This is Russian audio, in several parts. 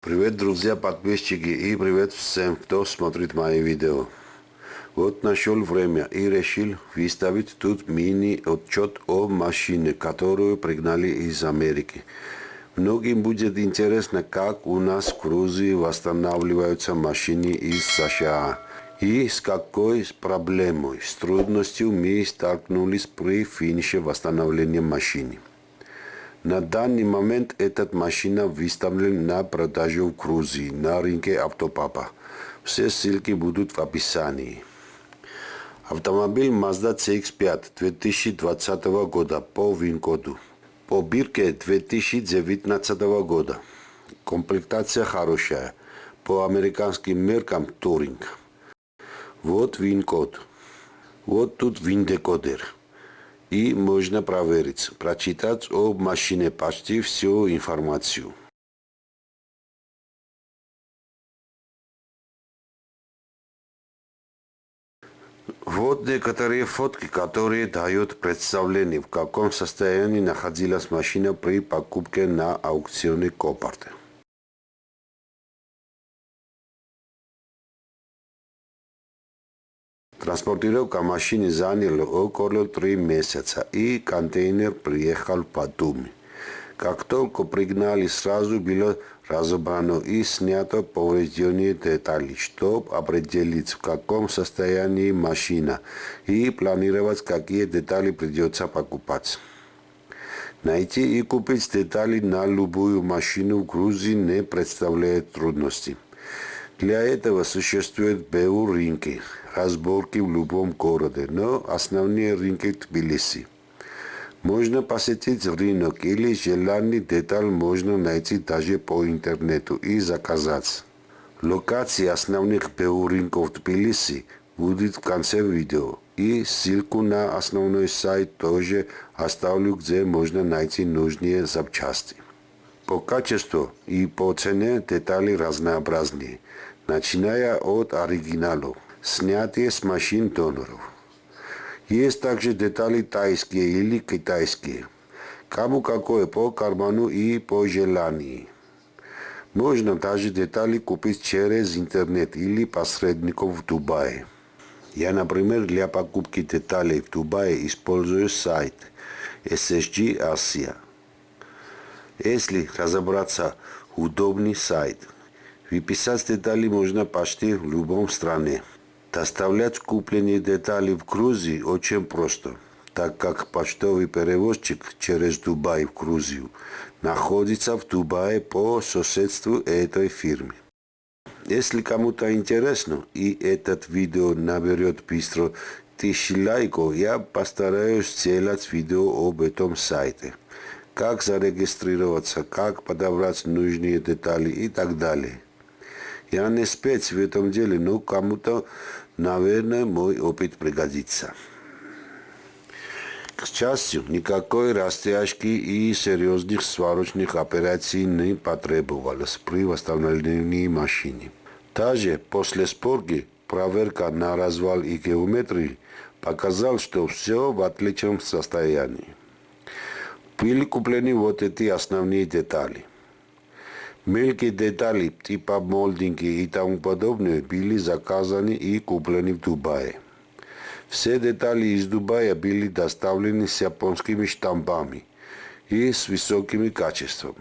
Привет, друзья, подписчики и привет всем, кто смотрит мои видео. Вот нашел время и решил выставить тут мини-отчет о машине, которую пригнали из Америки. Многим будет интересно, как у нас в Грузии восстанавливаются машины из США и с какой проблемой, с трудностью мы столкнулись при финише восстановления машины. На данный момент эта машина выставлена на продажу в Грузии на рынке Автопапа. Все ссылки будут в описании. Автомобиль Mazda CX-5 2020 года по ВИН-коду. По бирке 2019 года. Комплектация хорошая. По американским меркам Туринг. Вот ВИН-код. Вот тут ВИН-декодер и можно проверить, прочитать об машине почти всю информацию. Вот некоторые фотки, которые дают представление, в каком состоянии находилась машина при покупке на аукционе Копарта. Транспортировка машины заняла около три месяца, и контейнер приехал в Батуми. Как только пригнали, сразу было разобрано и снято поврежденные детали, чтобы определить, в каком состоянии машина, и планировать, какие детали придется покупать. Найти и купить детали на любую машину в Грузии не представляет трудностей. Для этого существуют БУ рынки, разборки в любом городе, но основные рынки Тбилиси. Можно посетить рынок или желанный деталь можно найти даже по интернету и заказать. Локации основных БУ рынков Тбилиси будет в конце видео. И ссылку на основной сайт тоже оставлю, где можно найти нужные запчасти. По качеству и по цене детали разнообразные, начиная от оригиналов, снятие с машин доноров. Есть также детали тайские или китайские. Кому какое по карману и по желанию. Можно даже детали купить через интернет или посредников в Дубае. Я, например, для покупки деталей в Дубае использую сайт SSG Asia. Если разобраться, удобный сайт. Выписать детали можно почти в любом стране. Доставлять купленные детали в Грузии очень просто, так как почтовый перевозчик через Дубай в Грузию находится в Дубае по соседству этой фирмы. Если кому-то интересно и этот видео наберет быстро тысячи лайков, я постараюсь сделать видео об этом сайте как зарегистрироваться, как подобрать нужные детали и так далее. Я не спец в этом деле, но кому-то, наверное, мой опыт пригодится. К счастью, никакой растяжки и серьезных сварочных операций не потребовалось при восстановлении машины. Даже после спорги проверка на развал и геометрии показал, что все в отличном состоянии были куплены вот эти основные детали. Мелкие детали типа молдинги и тому подобное были заказаны и куплены в Дубае. Все детали из Дубая были доставлены с японскими штампами и с высоким качеством.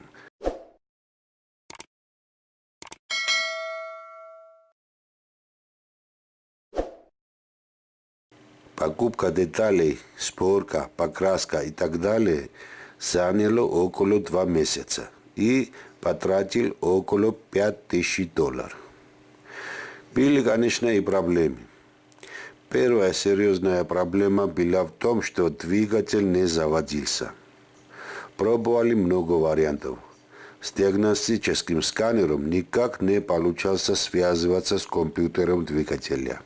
Покупка деталей, спорка, покраска и так далее – заняло около два месяца и потратил около 5000 долларов. Были, конечно, и проблемы. Первая серьезная проблема была в том, что двигатель не заводился. Пробовали много вариантов. С диагностическим сканером никак не получался связываться с компьютером двигателя.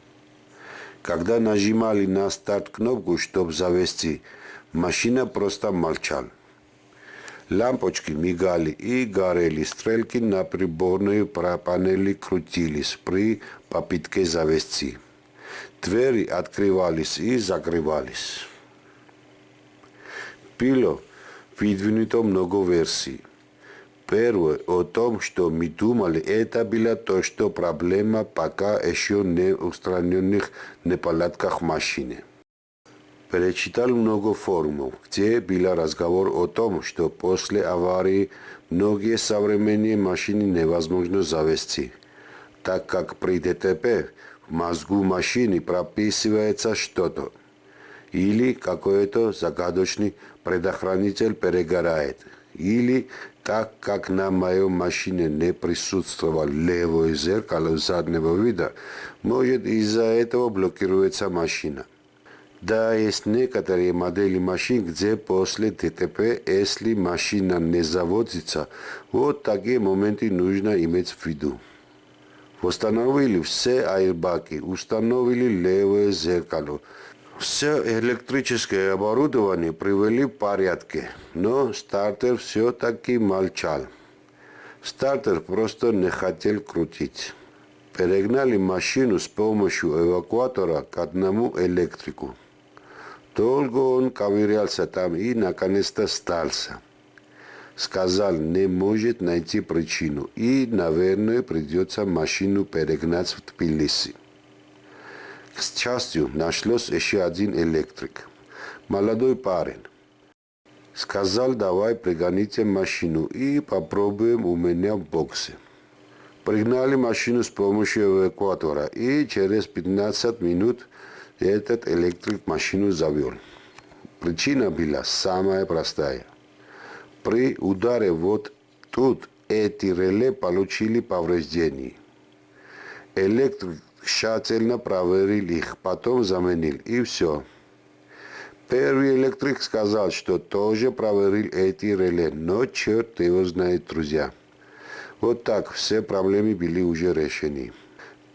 Когда нажимали на старт кнопку, чтобы завести, машина просто молчала. Лампочки мигали и горели, стрелки на приборной панели крутились при попытке завести. Двери открывались и закрывались. Было выдвинуто много версий. Первое о том, что мы думали, это было то, что проблема пока еще не устраненных неполадках машины. Перечитал много форумов, где был разговор о том, что после аварии многие современные машины невозможно завести, так как при ДТП в мозгу машины прописывается что-то, или какой-то загадочный предохранитель перегорает, или так как на моей машине не присутствовало левое зеркало заднего вида, может из-за этого блокируется машина. Да, есть некоторые модели машин, где после ДТП, если машина не заводится, вот такие моменты нужно иметь в виду. Восстановили все аэрбаки, установили левое зеркало. Все электрическое оборудование привели в порядке, но стартер все-таки молчал. Стартер просто не хотел крутить. Перегнали машину с помощью эвакуатора к одному электрику. Долго он ковырялся там и наконец-то стался. Сказал, не может найти причину и, наверное, придется машину перегнать в Тбилиси. К счастью, нашлось еще один электрик. Молодой парень. Сказал, давай пригоните машину и попробуем у меня в боксе. Пригнали машину с помощью эвакуатора и через 15 минут этот электрик машину завел. Причина была самая простая. При ударе вот тут эти реле получили повреждения. Электрик тщательно проверил их, потом заменил, и все. Первый электрик сказал, что тоже проверил эти реле, но черт его знает, друзья. Вот так все проблемы были уже решены.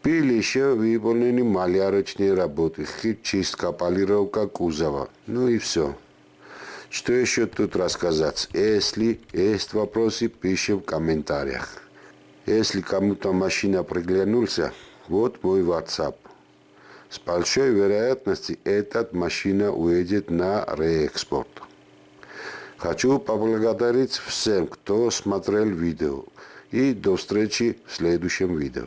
Были еще выполнены малярочные работы, чистка, полировка кузова. Ну и все. Что еще тут рассказать? Если есть вопросы, пишем в комментариях. Если кому-то машина приглянулся, вот мой WhatsApp. С большой вероятностью эта машина уедет на реэкспорт. Хочу поблагодарить всем, кто смотрел видео. И до встречи в следующем видео.